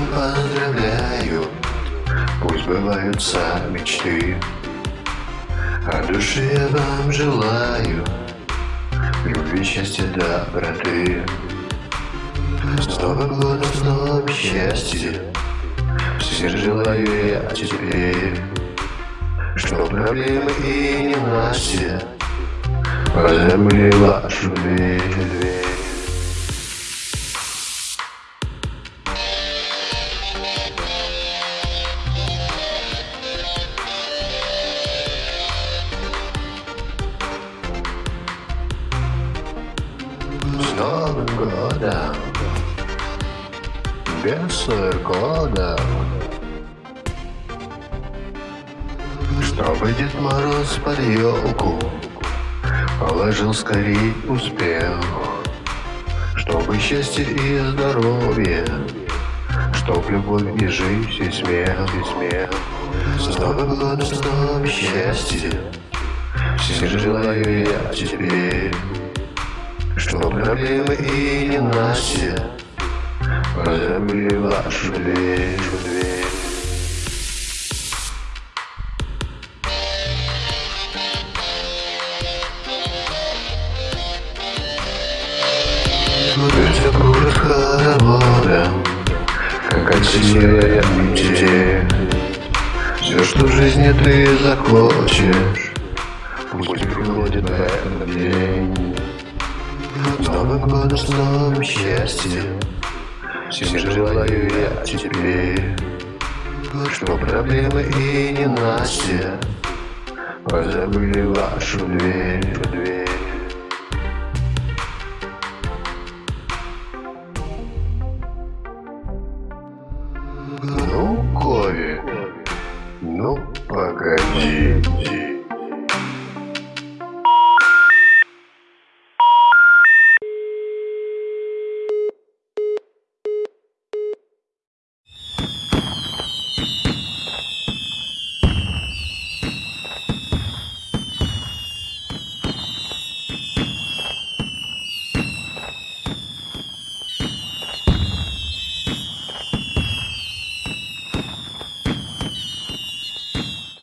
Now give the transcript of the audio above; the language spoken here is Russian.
чем поздравляю. Пусть бываются мечты. А души я вам желаю. Любви, счастья, доброты. С Новым годом, с новым счастьем Всем желаю я теперь Что проблемы и не ненастья Позабыли вашу дверь годом Без года. Чтобы Дед Мороз под елку Положил скорей успех. Чтобы счастье и здоровье Чтоб любовь и жизнь, и смех, и смех. С Новым годом, с новым счастьем Всем желаю я теперь что проблемы и ненастья Позабыли вашу дверь, дверь. Все кружит хороводом Как от себя метель Все, что в жизни ты захочешь Пусть приходит в этот день новым счастьем. Всем желаю я теперь Что проблемы и ненастья Позабыли вашу дверь